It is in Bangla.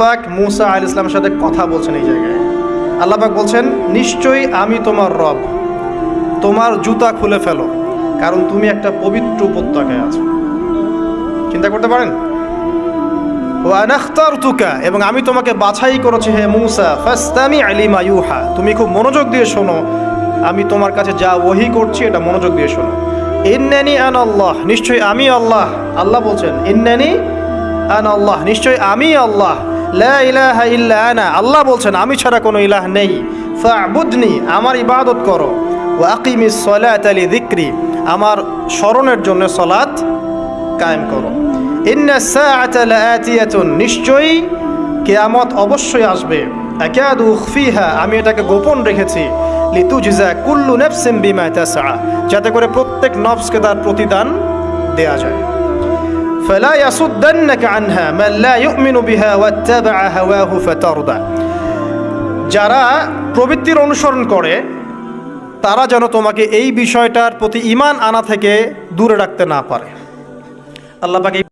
পাক মুসা আল ইসলামের সাথে কথা বলছেন এই জায়গায়। আল্লাহ পাক বলছেন, নিশ্চয়ই আমি তোমার রব। তোমার জুতা খুলে ফেলো, কারণ তুমি একটা পবিত্র উপত্যকায় আছো। চিন্তা করতে পারেন? ও এবং আমি তোমাকে বাছাই করেছি হে মুসা ফাস্তামি আলিমা ইউহা তুমি খুব মনোযোগ দিয়ে শোনো। আমি তোমার কাছে যা ওহি করছি, এটা মনোযোগ দিয়ে শোনো। ইন্নানি আন আল্লাহ নিশ্চয়ই আমি আল্লাহ। আল্লাহ বলছেন, ইন্নানি আন আল্লাহ নিশ্চয়ই আমি আল্লাহ। আল্লাহ বলছেন, আমি ছাড়া কোনো ইলাহ নেই। ফাবুদনি, আমার ইবাদত করো। ও আকিমিস সলাত আলি দিক্রি আমার স্মরণের জন্য সলাত কায়েম করো। নিশ্চয়ই কিয়ামত অবশ্যই আসবে। আমি এটাকে গোপন রেখেছি। লিতুজজা কুল্লু নাফসিন বিমা তাসআ, যাতে করে প্রত্যেক নফসকে তার প্রতিদান দেয়া যায়। فلا يصدنك عنها من لا يؤمن بها واتبع هواه فترضى যারা প্রবৃত্তির অনুসরণ করে তারা যেন তোমাকে এই বিষয়টার প্রতি ইমান আনা থেকে দূরে রাখতে না পারে আল্লাহ পাক এই